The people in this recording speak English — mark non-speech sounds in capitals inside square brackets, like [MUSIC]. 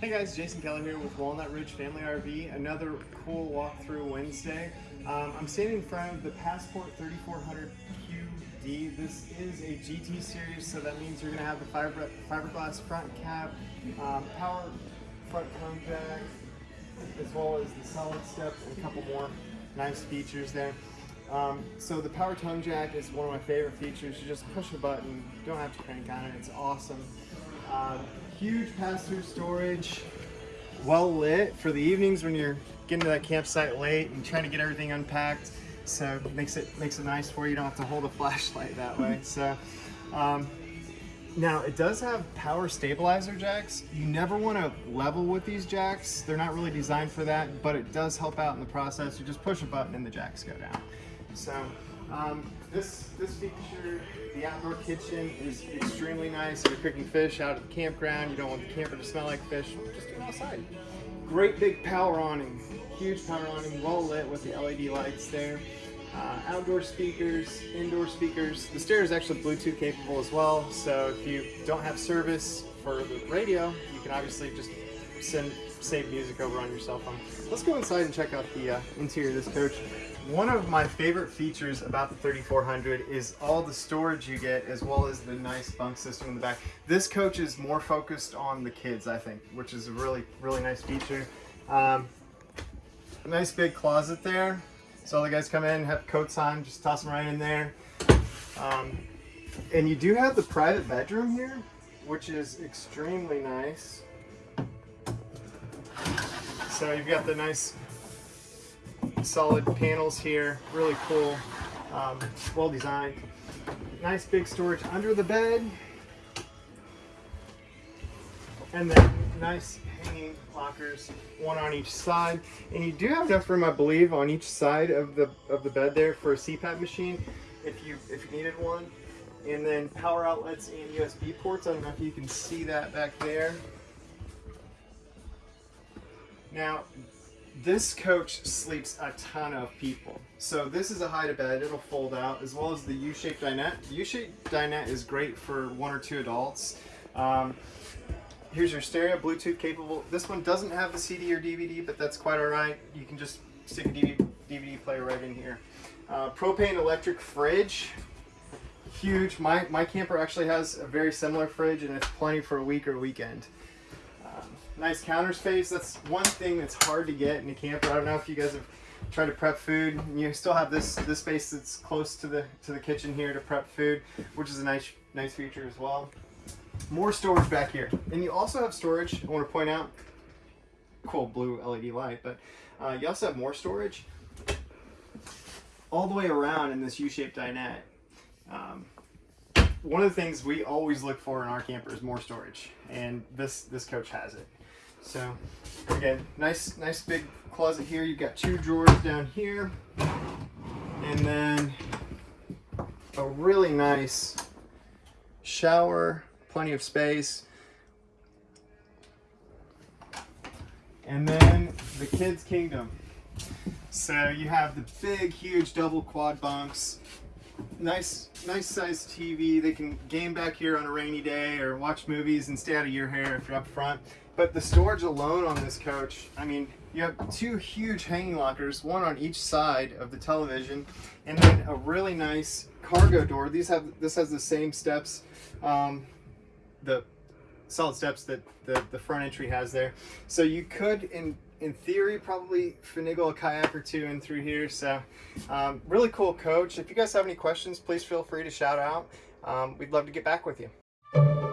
Hey guys, Jason Keller here with Walnut Ridge Family RV. Another cool walkthrough Wednesday. Um, I'm standing in front of the Passport 3400 QD. This is a GT series, so that means you're going to have the fiber, fiberglass front cap, um, power front tongue jack, as well as the solid step and a couple more nice features there. Um, so the power tongue jack is one of my favorite features. You just push a button, don't have to crank on it, it's awesome. Uh, huge pass-through storage, well lit for the evenings when you're getting to that campsite late and trying to get everything unpacked. So makes it makes it nice for you. You don't have to hold a [LAUGHS] flashlight that way. So um, now it does have power stabilizer jacks. You never want to level with these jacks. They're not really designed for that, but it does help out in the process. You just push a button and the jacks go down. So um, this, this feature, the outdoor kitchen is extremely nice. If you're cooking fish out at the campground, you don't want the camper to smell like fish, just do it outside. Great big power awning, huge power awning, well lit with the LED lights there. Uh, outdoor speakers, indoor speakers. The stereo is actually Bluetooth capable as well, so if you don't have service for the radio, you can obviously just send save music over on your cell phone. Let's go inside and check out the uh, interior of this coach. One of my favorite features about the 3400 is all the storage you get as well as the nice bunk system in the back. This coach is more focused on the kids, I think, which is a really, really nice feature. Um, nice big closet there. So all the guys come in, have coats on, just toss them right in there. Um, and you do have the private bedroom here, which is extremely nice. So you've got the nice solid panels here, really cool, um, well designed. Nice big storage under the bed. And then nice hanging lockers, one on each side. And you do have enough room, I believe, on each side of the of the bed there for a CPAP machine if you if you needed one. And then power outlets and USB ports. I don't know if you can see that back there. Now, this coach sleeps a ton of people. So this is a hide to bed, it'll fold out, as well as the U-shaped dinette. U-shaped dinette is great for one or two adults. Um, here's your stereo, Bluetooth capable. This one doesn't have the CD or DVD, but that's quite all right. You can just stick a DVD, DVD player right in here. Uh, propane electric fridge, huge. My, my camper actually has a very similar fridge and it's plenty for a week or weekend nice counter space. That's one thing that's hard to get in a camper. I don't know if you guys have tried to prep food. You still have this this space that's close to the to the kitchen here to prep food, which is a nice nice feature as well. More storage back here, and you also have storage. I want to point out, cool blue LED light, but uh, you also have more storage all the way around in this U-shaped dinette. Um, one of the things we always look for in our camper is more storage, and this this coach has it. So again, nice, nice big closet here. You've got two drawers down here, and then a really nice shower, plenty of space. And then the kids' kingdom. So you have the big, huge double quad bunks, nice nice sized TV. They can game back here on a rainy day or watch movies and stay out of your hair if you're up front. But the storage alone on this coach, I mean, you have two huge hanging lockers, one on each side of the television, and then a really nice cargo door. These have this has the same steps, um, the solid steps that the, the front entry has there. So you could, in in theory, probably finagle a kayak or two in through here. So um, really cool coach. If you guys have any questions, please feel free to shout out. Um, we'd love to get back with you.